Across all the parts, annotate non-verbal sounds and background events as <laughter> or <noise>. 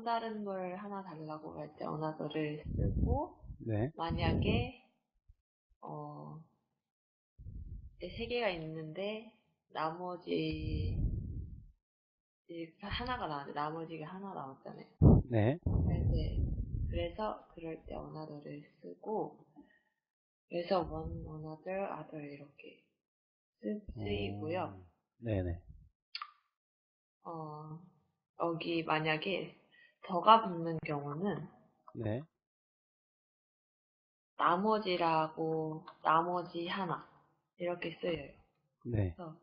또 다른 걸 하나 달라고 할때 another를 쓰고 네. 만약에 어, 세 개가 있는데 나머지 하나가 나왔는데 나머지가 하나 나왔잖아요. 네. 네. 그래서 그럴 때 another를 쓰고 그래서 one, another, other 이렇게 쓰, 쓰이고요. 음, 네네. 어, 여기 만약에 더가 붙는 경우는 네. 나머지라고 나머지 하나 이렇게 쓰여요. 네. 그래서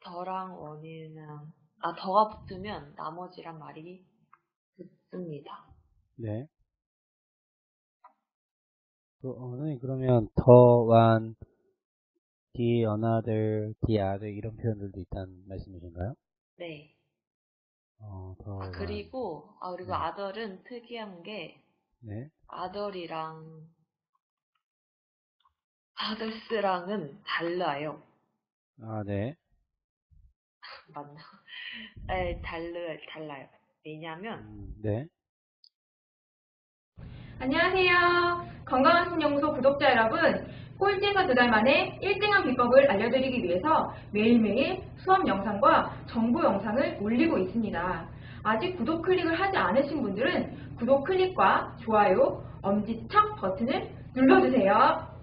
더랑 원이랑 아 더가 붙으면 나머지란 말이 붙습니다. 네. 그, 어, 선생님, 그러면 더, one, the, another, the other 이런 표현들도 있다는 말씀이신가요? 네. 어, 더, 아. 그리고 아 그리고 네. 아덜은 특이한 게 네. 아덜이랑 아덜스랑은 달라요. 아, 네. <laughs> 맞나? 네, 달라 달라요. 왜냐면 음, 네. 안녕하세요. 건강한 신연구소 구독자 여러분. 꼴찌에서 두 달 만에 1등한 비법을 알려드리기 위해서 매일매일 수업 영상과 정보 영상을 올리고 있습니다. 아직 구독 클릭을 하지 않으신 분들은 구독 클릭과 좋아요, 엄지척 버튼을 눌러주세요.